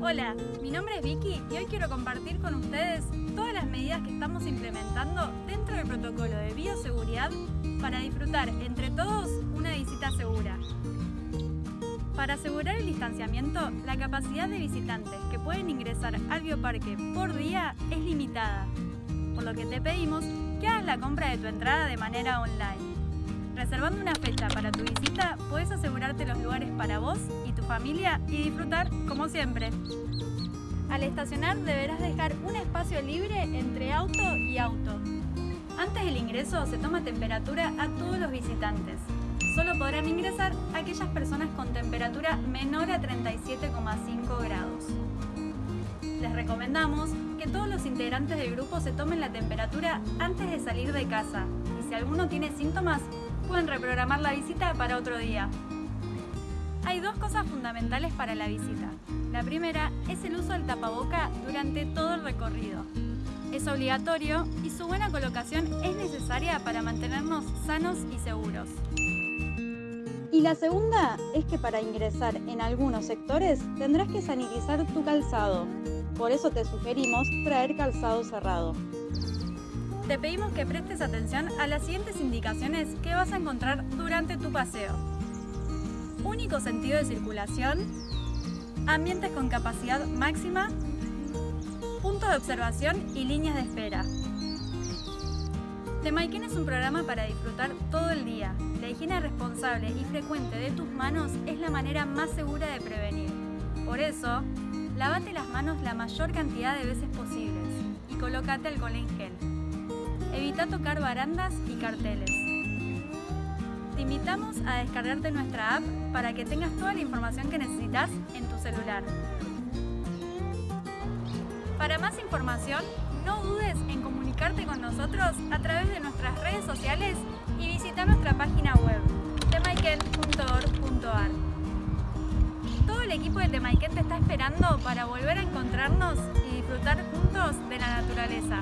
Hola, mi nombre es Vicky y hoy quiero compartir con ustedes todas las medidas que estamos implementando dentro del protocolo de bioseguridad para disfrutar entre todos una visita segura. Para asegurar el distanciamiento, la capacidad de visitantes que pueden ingresar al bioparque por día es limitada, por lo que te pedimos que hagas la compra de tu entrada de manera online. Reservando una fecha para tu visita, puedes asegurarte los lugares para vos y familia y disfrutar como siempre. Al estacionar deberás dejar un espacio libre entre auto y auto. Antes del ingreso se toma temperatura a todos los visitantes. Solo podrán ingresar aquellas personas con temperatura menor a 37,5 grados. Les recomendamos que todos los integrantes del grupo se tomen la temperatura antes de salir de casa y si alguno tiene síntomas pueden reprogramar la visita para otro día. Hay dos cosas fundamentales para la visita. La primera es el uso del tapaboca durante todo el recorrido. Es obligatorio y su buena colocación es necesaria para mantenernos sanos y seguros. Y la segunda es que para ingresar en algunos sectores tendrás que sanitizar tu calzado. Por eso te sugerimos traer calzado cerrado te pedimos que prestes atención a las siguientes indicaciones que vas a encontrar durante tu paseo. Único sentido de circulación, ambientes con capacidad máxima, puntos de observación y líneas de espera. Temaiken es un programa para disfrutar todo el día. La higiene responsable y frecuente de tus manos es la manera más segura de prevenir. Por eso, lavate las manos la mayor cantidad de veces posibles y colócate alcohol en gel. Evita tocar barandas y carteles. Te invitamos a descargarte nuestra app para que tengas toda la información que necesitas en tu celular. Para más información, no dudes en comunicarte con nosotros a través de nuestras redes sociales y visita nuestra página web temaiken.org.ar. Todo el equipo de Temaiken te está esperando para volver a encontrarnos y disfrutar juntos de la naturaleza.